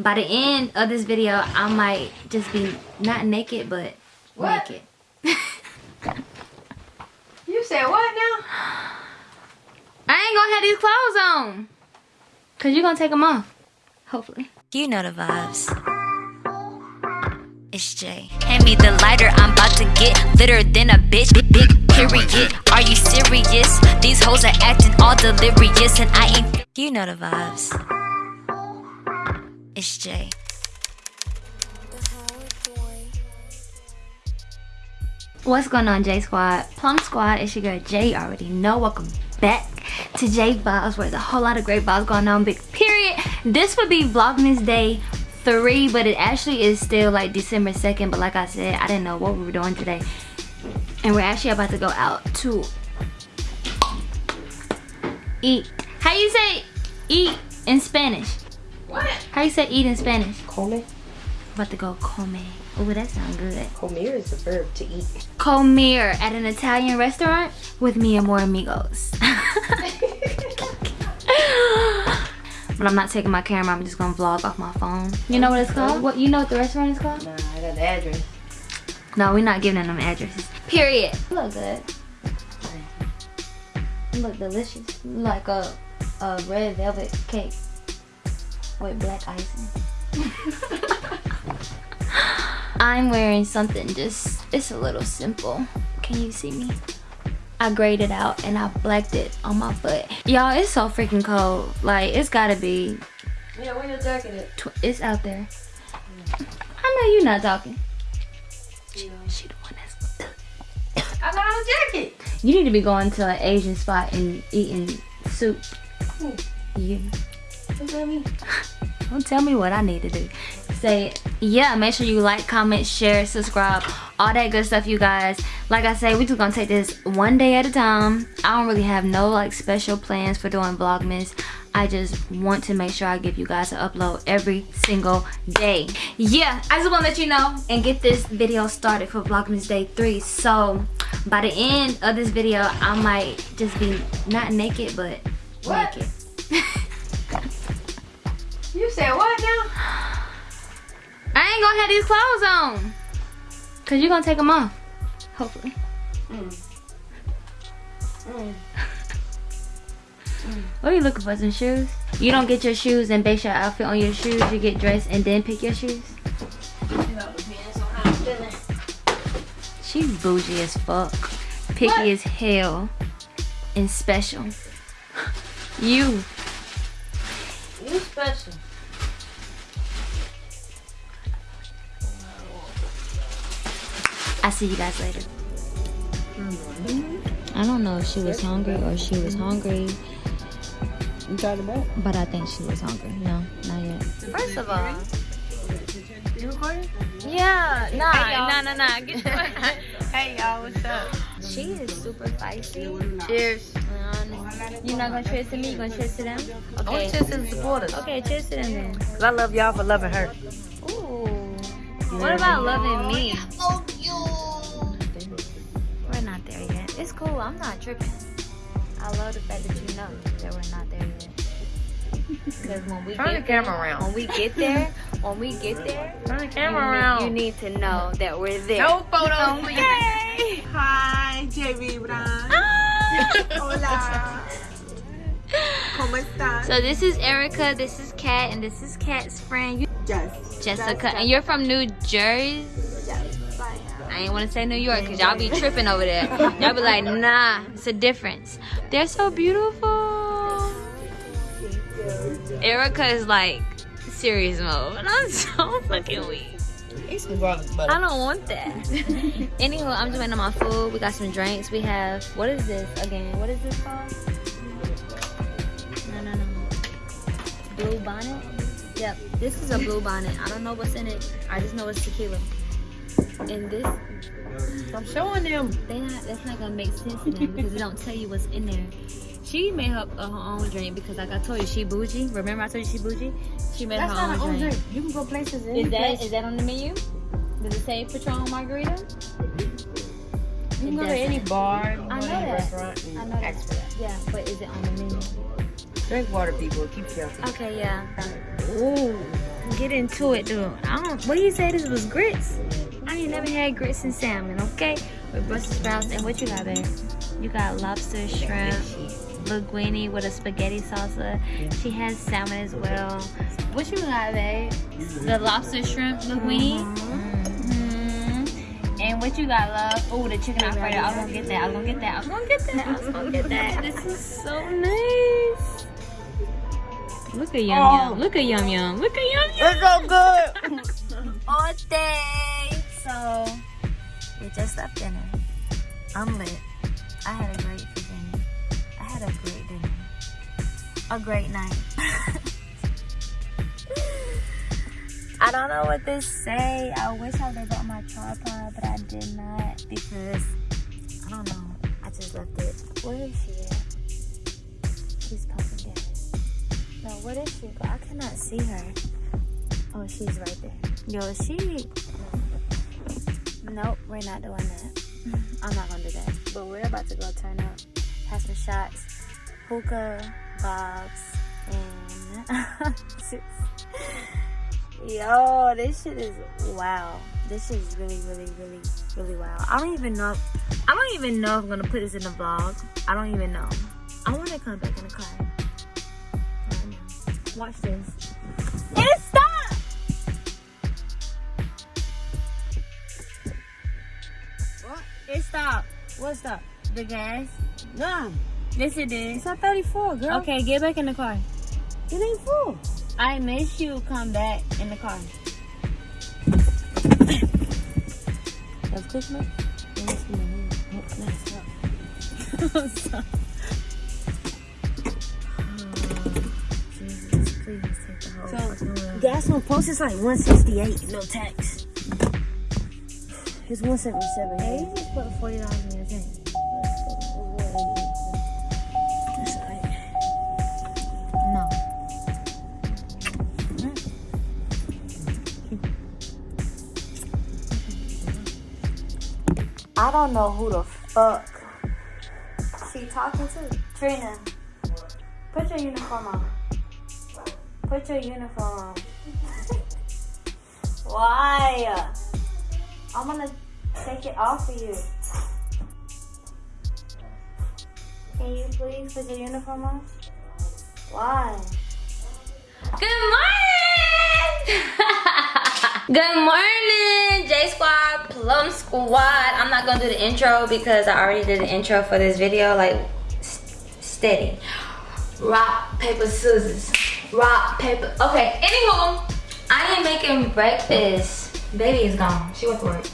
by the end of this video i might just be not naked but What? naked You said what now? i ain't gonna have these clothes on because you're gonna take them off hopefully You know the vibes. It's Jay. Hand me the lighter, I'm about to get litter than a bitch. Big, big period. Are you serious? These hoes are acting all delirious, and I ain't. You know the vibes. It's Jay. What's going on, J Squad? Plum Squad, it's your girl Jay. Already know. Welcome back to J Vibes, where there's a whole lot of great vibes going on. Big period. This would be Vlogmas Day 3, but it actually is still like December 2nd. But like I said, I didn't know what we were doing today. And we're actually about to go out to eat. How you say eat in Spanish? What? How you say eat in Spanish? Come. About to go come. Oh, that sounds good. Comer is the verb to eat. comer at an Italian restaurant with me and more amigos. but I'm not taking my camera. I'm just gonna vlog off my phone. You know what it's called? What you know what the restaurant is called? Nah, I got the address. No, we're not giving them addresses. Period. You look good. You look delicious. You Like a a red velvet cake with black icing. I'm wearing something just, it's a little simple. Can you see me? I grayed it out and I blacked it on my foot. Y'all, it's so freaking cold. Like, it's gotta be, Yeah, where your jacket at? tw it's out there. I know you're not talking. She, she the one that's, I got a jacket. you need to be going to an Asian spot and eating soup. You. Mean? Don't tell me what I need to do. Say, yeah, make sure you like, comment, share, subscribe, all that good stuff, you guys. Like I say, we just gonna take this one day at a time. I don't really have no like special plans for doing Vlogmas. I just want to make sure I give you guys an upload every single day. Yeah, I just wanna let you know and get this video started for Vlogmas Day 3. So, by the end of this video, I might just be not naked, but What? naked. You said what now? I ain't gonna have these clothes on. Cause you're gonna take them off. Hopefully. Mm. Mm. What are you looking for? Some shoes? You don't get your shoes and base your outfit on your shoes. You get dressed and then pick your shoes. It all depends on how I'm feeling. She's bougie as fuck. Picky What? as hell. And special. You I'll see you guys later. I don't know if she was hungry or she was hungry, You talking about? but I think she was hungry. No, not yet. First of all, You recording? yeah, nah, Hey, y'all. nah, nah, nah. Get your Hey y'all, what's up? She is super feisty. Cheers. You're not gonna cheers to me, you're gonna cheers to them? Okay. Only Okay. cheers to the supporters. Okay, cheers to them then. Cause I love y'all for loving her. Ooh. What about loving me? Oh, It's cool. I'm not tripping. I love the fact that you know that we're not there yet. Because when we Turn get the camera around. when we get there, when we get there, Turn the you camera need, around. you need to know that we're there. no photos, please. Okay. Hi, JB Bran. Ah! Hola. ¿Cómo estás? So this is Erica, this is Kat, and this is Kat's friend, you- Yes. Jessica. And you're from New Jersey? I ain't want to say New York because y'all be tripping over there. Y'all be like, nah, it's a difference. They're so beautiful. Erica is like serious mode. And I'm so fucking weak. Eat some garlic butter. I don't want that. Anywho, I'm just waiting on my food. We got some drinks. We have, what is this again? What is this called? No, no, no. Blue bonnet? Yep, this is a blue bonnet. I don't know what's in it. I just know it's tequila. And this I'm showing them. they not that's not gonna make sense to them because it don't tell you what's in there. She made her, uh, her own drink because like I told you she bougie. Remember I told you she bougie? She made That's her not own an own drink. drink. You can go places in Is that on the menu? Does it say Patron Margarita? You can go to any bar, you I know any that. restaurant and I know that. ask for that. Yeah, but is it on the menu? Drink water, people. Keep healthy. Okay, yeah. Ooh. get into it, dude. I don't. What he said this was grits. I ain't never had grits and salmon. Okay, with Brussels sprouts and what you got, babe? You got lobster, shrimp, linguine with a spaghetti salsa. She has salmon as well. What you got, babe? The lobster, shrimp, linguine. Mhm. And what you got, love? Oh, the chicken alfredo. I'm gonna get that. I'm gonna get that. I'm gonna get that. I was gonna get that. This is so nice. Look at yum yum. Look at yum yum. Look at yum yum. It's so good. Just left dinner. I'm lit. I had a great dinner. I had a great dinner. A great night. I don't know what to say. I wish I would have brought my tripod, but I did not because I don't know. I just left it. Where is she at? She's pumping. No, where did she? I cannot see her. Oh, she's right there. Yo, she. Nope, we're not doing that. I'm not gonna do that. But we're about to go turn up, have some shots, hookah, bobs, and. Yo, this shit is wow. This shit is really, really, really, really wow. I don't even know. I don't even know if I'm gonna put this in the vlog. I don't even know. I want to come back in the car. Watch this. It stopped. What? It stopped. What stopped? The gas. No. Yes, it did. It's at 34, girl. Okay, get back in the car. It ain't full. I miss you. Come back in the car. That's quick, man. Jesus, please take the whole So. Gas on post is like 168, no tax. It's 177. Hey, you just put forty dollars in your tank. That's alright. No. I don't know who the fuck she talking to. Trina, put your uniform on. Put your uniform on. Why? I'm gonna take it off for you. Can you please put your uniform on? Why? Good morning! Good morning, J Squad, Plum Squad. I'm not gonna do the intro because I already did the intro for this video, like steady. Rock, paper, scissors. Rock, paper. Okay, anywho, I am making breakfast. Baby is gone. She went to work.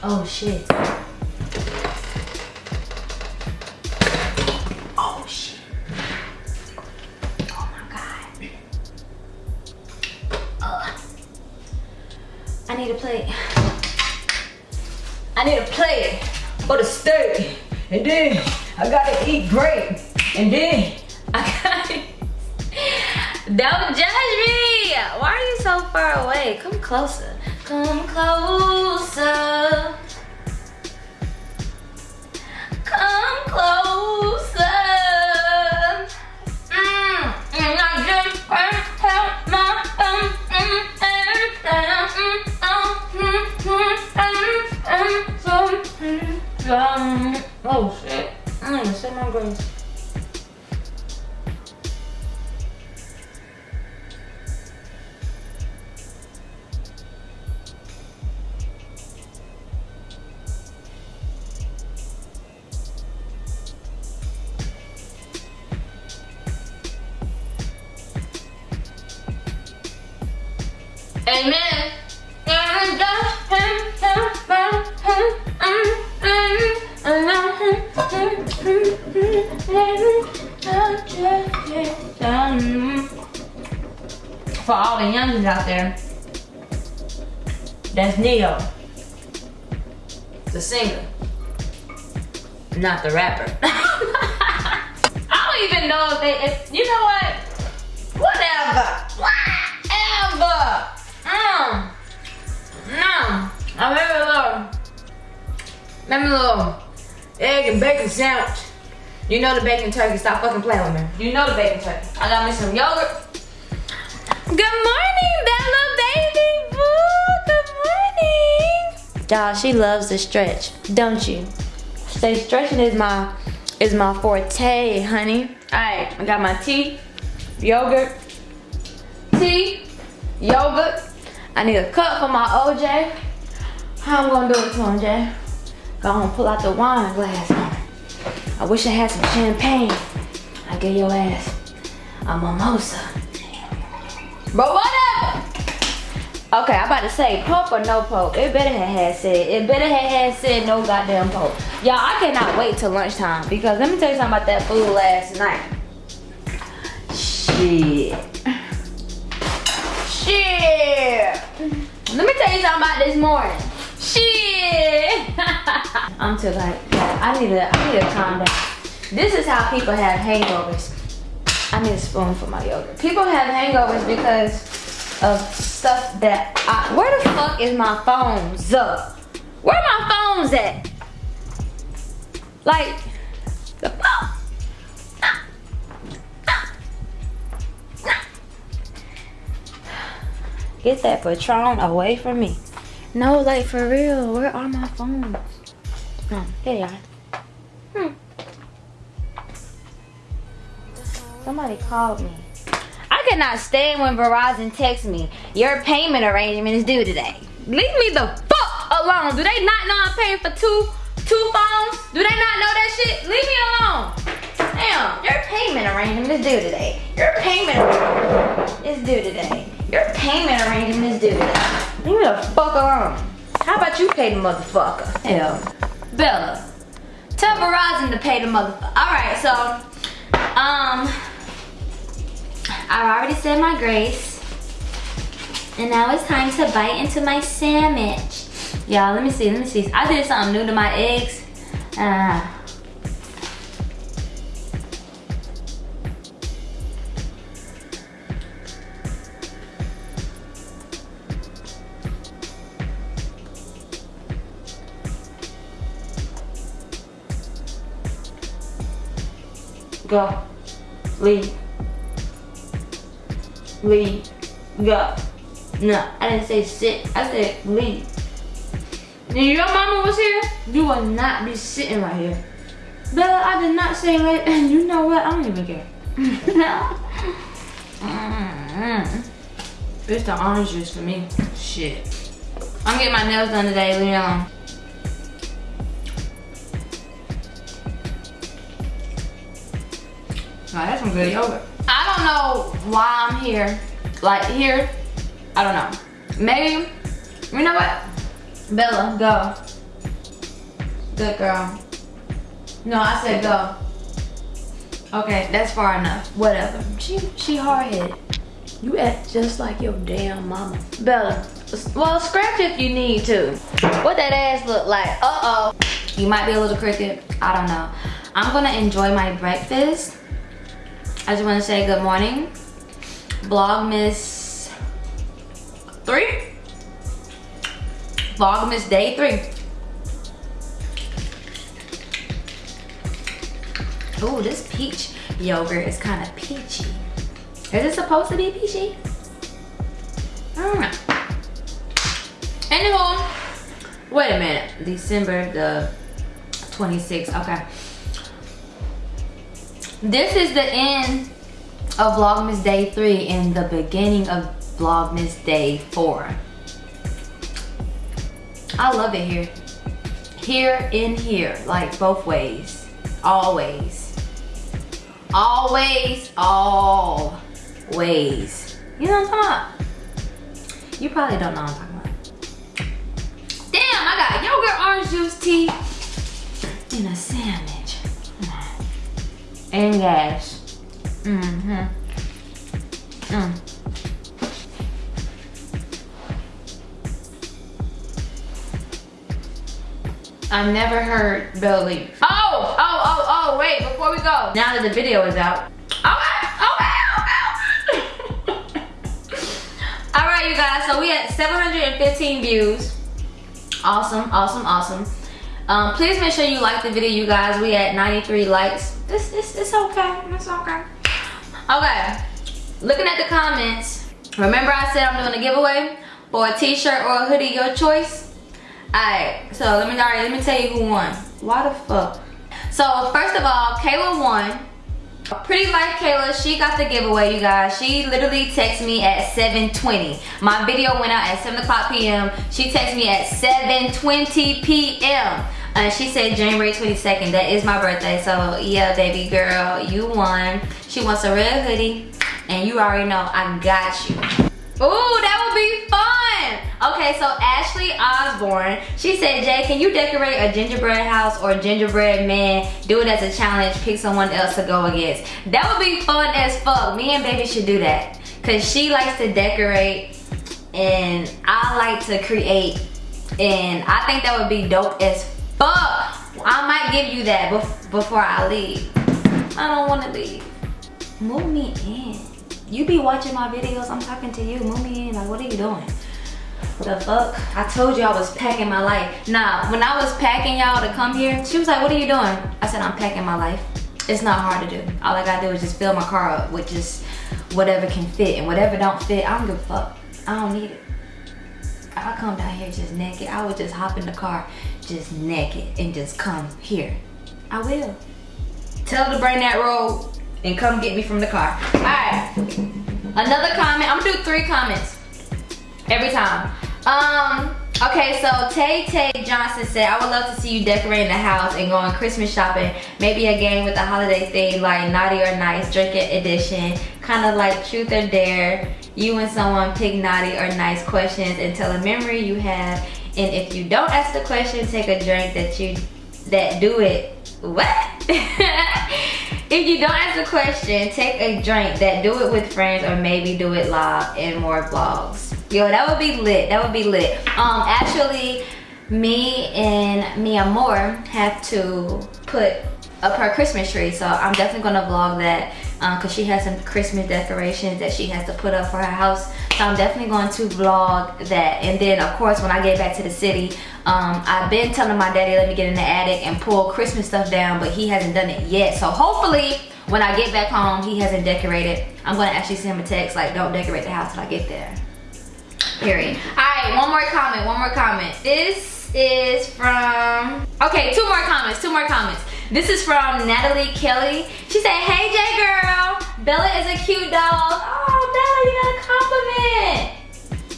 Oh shit. Oh shit. Oh my god. I need a plate. I need a plate for the steak. And then I gotta eat great. And then I gotta Don't judge me! Why are you so far away? Come closer. Come closer. Oh shit. I'm gonna say my grace. Amen. For all the youngins out there, that's Ne-Yo, the singer, not the rapper. I don't even know if they, if, you know what? Whatever. Whatever. Mm. No. I'm me a little, me a little egg and bacon sandwich. You know the bacon turkey. Stop fucking playing with me. You know the bacon turkey. I got me some yogurt. Morning, Bella baby. Woo, good morning. Y'all, she loves to stretch, don't you? Stay stretching is my is my forte, honey. Alright, I got my tea, yogurt, tea, yogurt. I need a cup for my OJ. How I'm gonna do it to him, Jay? Go on, pull out the wine glass. I wish I had some champagne. I get your ass a mimosa. But whatever. Okay, I'm about to say pope or no pope. It better have had said. It better have had said no goddamn pope. Y'all, I cannot wait till lunchtime because let me tell you something about that food last night. Shit. Shit. Let me tell you something about this morning. Shit. I'm too like, I need to, I need to calm down. This is how people have hangovers. I need a spoon for my yogurt. People have hangovers because of stuff that I, where the fuck is my phones up? Where my phones at? Like, the? Get that Patron away from me. No, like for real, where are my phones? Oh, here they are. Somebody called me. I cannot stand when Verizon texts me, your payment arrangement is due today. Leave me the fuck alone. Do they not know I'm paying for two two phones? Do they not know that shit? Leave me alone. Damn, your payment arrangement is due today. Your payment is due today. Your payment arrangement is due today. Leave me the fuck alone. How about you pay the motherfucker? Hell. Bella, tell Verizon to pay the motherfucker. Alright, so, um, I already said my grace. And now it's time to bite into my sandwich. Y'all, let me see, let me see. I did something new to my eggs. Uh, go. Leave. Leave. Go. No, I didn't say sit. I said leave. If your mama was here, you would not be sitting right here. Bella, I did not say like, and you know what? I don't even care. no. It's the orange juice for me. Shit. I'm getting my nails done today. Leave me alone. Now that's some good yogurt. Know why I'm here. Like here, I don't know. Maybe, you know what? Bella, go. Good girl. No, I said go. Okay, that's far enough. Whatever. She she hard-headed. You act just like your damn mama. Bella, well, scratch if you need to. What that ass look like? Uh-oh. You might be a little crooked. I don't know. I'm gonna enjoy my breakfast. I just want to say good morning. Vlogmas 3? Vlogmas day 3. Ooh, this peach yogurt is kind of peachy. Is it supposed to be peachy? I don't know. Anywho, wait a minute. December the 26th, okay. This is the end of Vlogmas Day 3 and the beginning of Vlogmas Day 4. I love it here. Here in here, like both ways. Always. Always, always. You know what I'm talking about? You probably don't know what I'm talking about. Damn, I got yogurt, orange juice, tea, and a sandwich. And gas. Mm-hmm. Mm. I've never heard Billy. Oh, oh, oh, oh, wait, before we go. Now that the video is out. Okay, okay, okay, okay. All right, you guys, so we had 715 views. Awesome, awesome, awesome. Um, please make sure you like the video, you guys. We had 93 likes It's, it's, it's okay. It's okay. Okay. Looking at the comments, remember I said I'm doing a giveaway for a t-shirt or a hoodie, your choice? Alright, so let me alright, let me tell you who won. Why the fuck? So first of all, Kayla won. Pretty Life Kayla, she got the giveaway, you guys. She literally texted me at 7.20. My video went out at 7 o'clock p.m. She texted me at 7.20 p.m. And she said January 22nd. That is my birthday. So yeah, baby girl, you won. She wants a red hoodie. And you already know I got you. Ooh, that would be fun. Okay, so Ashley Osborne, she said, Jay, can you decorate a gingerbread house or gingerbread man? Do it as a challenge, pick someone else to go against. That would be fun as fuck. Me and baby should do that. Cause she likes to decorate and I like to create. And I think that would be dope as fuck. I might give you that bef before I leave. I don't wanna leave. Move me in. You be watching my videos, I'm talking to you. Move me in, like what are you doing? The fuck? I told you I was packing my life. Nah, when I was packing y'all to come here, she was like, what are you doing? I said, I'm packing my life. It's not hard to do. All I gotta do is just fill my car up with just whatever can fit. And whatever don't fit, I don't give a fuck. I don't need it. I'll come down here just naked. I would just hop in the car just naked and just come here. I will. Tell her to bring that roll and come get me from the car. All right, another comment. I'm gonna do three comments every time. Um, okay, so Tay Tay Johnson said, I would love to see you decorating the house and going Christmas shopping. Maybe a game with a holiday theme like Naughty or Nice, Drinking Edition, kind of like Truth or Dare. You and someone pick naughty or nice questions and tell a memory you have. And if you don't ask the question, take a drink that you that do it. What? if you don't ask the question, take a drink that do it with friends or maybe do it live in more vlogs. Yo, that would be lit. That would be lit. Um, actually, me and Mia Moore have to put up her Christmas tree. So I'm definitely gonna vlog that because um, she has some Christmas decorations that she has to put up for her house. So I'm definitely going to vlog that. And then of course, when I get back to the city, um, I've been telling my daddy, let me get in the attic and pull Christmas stuff down, but he hasn't done it yet. So hopefully when I get back home, he hasn't decorated. I'm gonna actually send him a text like, don't decorate the house till I get there. Period. All right, one more comment, one more comment. This is from, okay, two more comments, two more comments. This is from Natalie Kelly. She said, hey J girl, Bella is a cute dog. Oh, Bella, you got a compliment.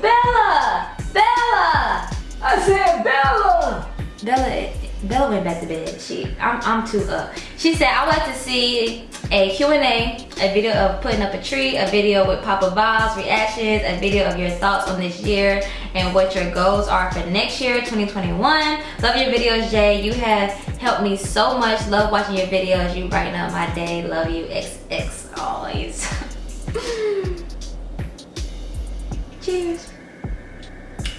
Bella, Bella. I said Bella. Bella, Bella went back to bed. She, I'm, I'm too up. She said, I would like to see a Q&A, a video of putting up a tree, a video with Papa Bob's reactions, a video of your thoughts on this year and what your goals are for next year, 2021. Love your videos, Jay. You have helped me so much. Love watching your videos. You brighten up my day. Love you, XX always. Cheers.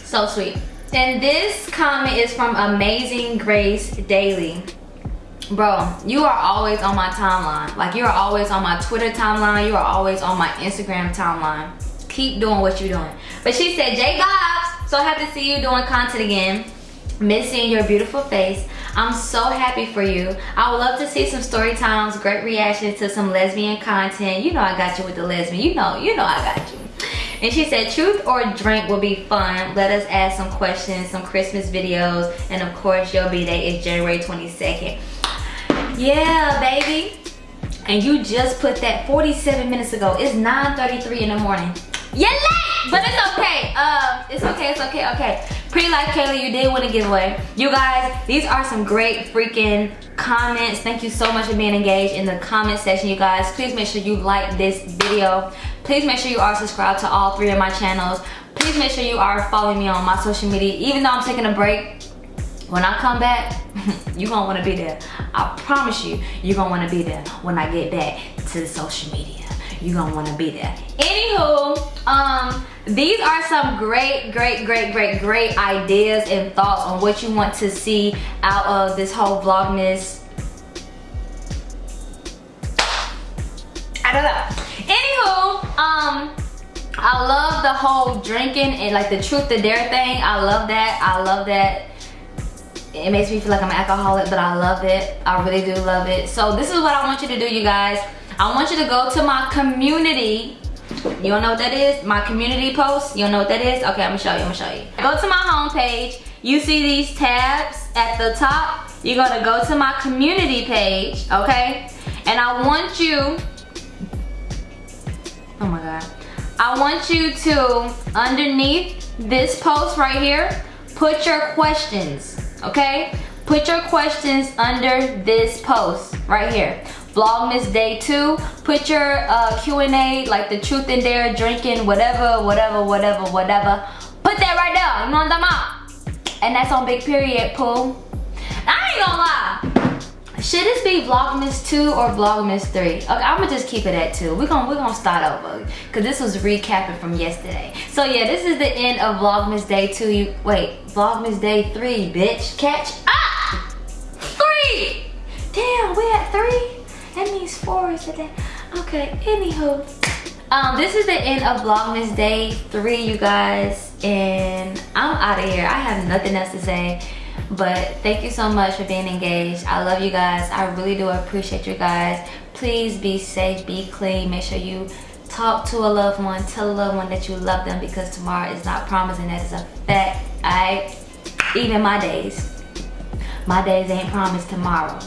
So sweet. And this comment is from Amazing Grace Daily. Bro, you are always on my timeline. Like you are always on my Twitter timeline. You are always on my Instagram timeline. Keep doing what you're doing. But she said, J Bobs, so happy to see you doing content again. Missing your beautiful face. I'm so happy for you. I would love to see some story times, great reactions to some lesbian content. You know I got you with the lesbian. You know, you know I got you. And she said, truth or drink will be fun. Let us ask some questions, some Christmas videos, and of course your B-Day is January 22nd. Yeah, baby. And you just put that 47 minutes ago. It's 9.33 in the morning. You're late! But it's okay. Uh, it's okay, it's okay, okay. Pretty Life Kayla, you did win a giveaway. You guys, these are some great freaking comments. Thank you so much for being engaged in the comment section, you guys. Please make sure you like this video. Please make sure you are subscribed to all three of my channels. Please make sure you are following me on my social media. Even though I'm taking a break, when I come back, you're gonna wanna be there. I promise you, you're gonna wanna be there when I get back to the social media. You're gonna wanna be there. Anywho, um, these are some great, great, great, great, great ideas and thoughts on what you want to see out of this whole vlogmas. I don't know. Um, I love the whole drinking and like the truth or dare thing. I love that. I love that It makes me feel like I'm an alcoholic, but I love it. I really do love it. So this is what I want you to do, you guys. I want you to go to my community. You don't know what that is? My community post? You don't know what that is? Okay, I'm gonna show you, I'm gonna show you. Go to my homepage. You see these tabs at the top? You're gonna go to my community page, okay? And I want you, oh my God. I want you to, underneath this post right here, put your questions, okay? Put your questions under this post right here. Vlogmas day two, put your uh, Q&A, like the truth in there, drinking, whatever, whatever, whatever, whatever. Put that right there, I'm? And that's on big period, Pooh. I ain't gonna lie. Should this be Vlogmas 2 or Vlogmas 3? Okay, I'm gonna just keep it at 2. We're gonna, we're gonna start over. Cause this was recapping from yesterday. So yeah, this is the end of Vlogmas Day 2. You, wait, Vlogmas Day 3, bitch. Catch ah! 3! Damn, we at 3? That means 4 is today. Okay, anywho. Um, this is the end of Vlogmas Day 3, you guys. And I'm out of here. I have nothing else to say but thank you so much for being engaged. I love you guys. I really do appreciate you guys. Please be safe be clean. Make sure you talk to a loved one. Tell a loved one that you love them because tomorrow is not promised and that is a fact. Right even my days. My days ain't promised tomorrow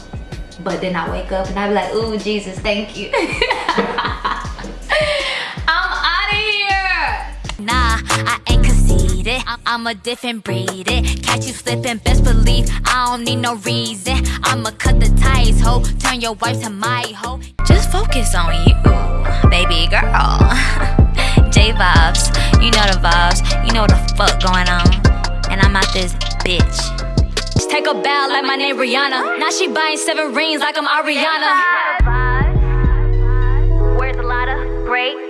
but then i wake up and i be like ooh jesus thank you it. I'm a different breed. It. Catch you slipping, best believe I don't need no reason. I'ma cut the ties, ho. Turn your wife to my hoe. Just focus on you, baby girl. J vibes, you know the vibes. You know what the fuck going on. And I'm out this bitch. Just take a bow like my name Rihanna. Now she buying seven rings like I'm Ariana. Where's a lot of great?